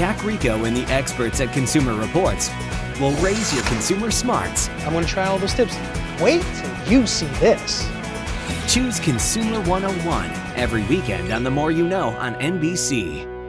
Jack Rico and the experts at Consumer Reports will raise your consumer smarts. I'm going to try all those tips. Wait till you see this. Choose Consumer 101 every weekend on The More You Know on NBC.